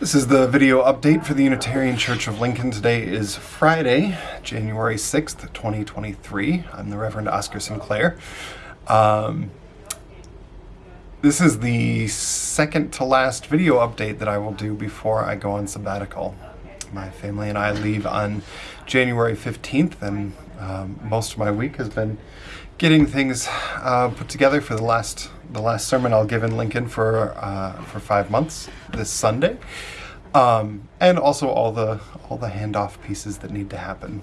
This is the video update for the Unitarian Church of Lincoln. Today is Friday, January 6th, 2023. I'm the Reverend Oscar Sinclair. Um, this is the second to last video update that I will do before I go on sabbatical. My family and I leave on January 15th, and um, most of my week has been getting things uh, put together for the last the last sermon I'll give in Lincoln for uh, for five months this Sunday, um, and also all the all the handoff pieces that need to happen.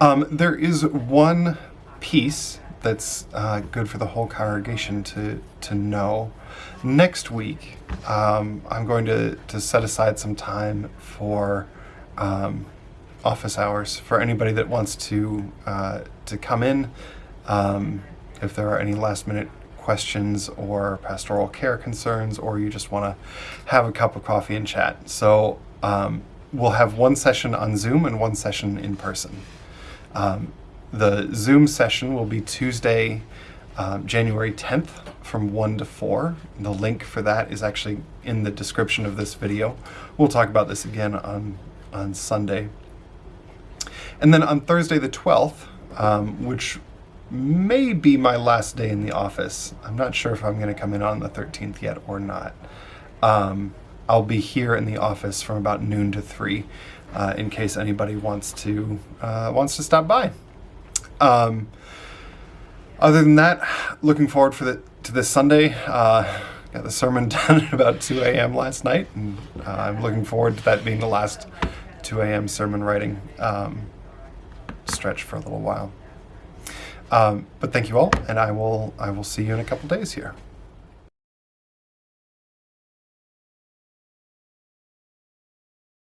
Um, there is one piece that's uh, good for the whole congregation to to know. Next week, um, I'm going to to set aside some time for um, office hours for anybody that wants to uh, to come in. Um, if there are any last minute questions or pastoral care concerns, or you just want to have a cup of coffee and chat. So um, we'll have one session on Zoom and one session in person. Um, the Zoom session will be Tuesday, um, January 10th from 1 to 4. The link for that is actually in the description of this video. We'll talk about this again on, on Sunday. And then on Thursday the 12th, um, which may be my last day in the office, I'm not sure if I'm going to come in on the 13th yet or not. Um, I'll be here in the office from about noon to 3 uh, in case anybody wants to uh, wants to stop by. Um, other than that, looking forward for the, to this Sunday. Uh, got the sermon done at about 2 a.m. last night, and uh, I'm looking forward to that being the last 2 a.m. sermon writing. Um, stretch for a little while. Um, but thank you all, and I will I will see you in a couple days here.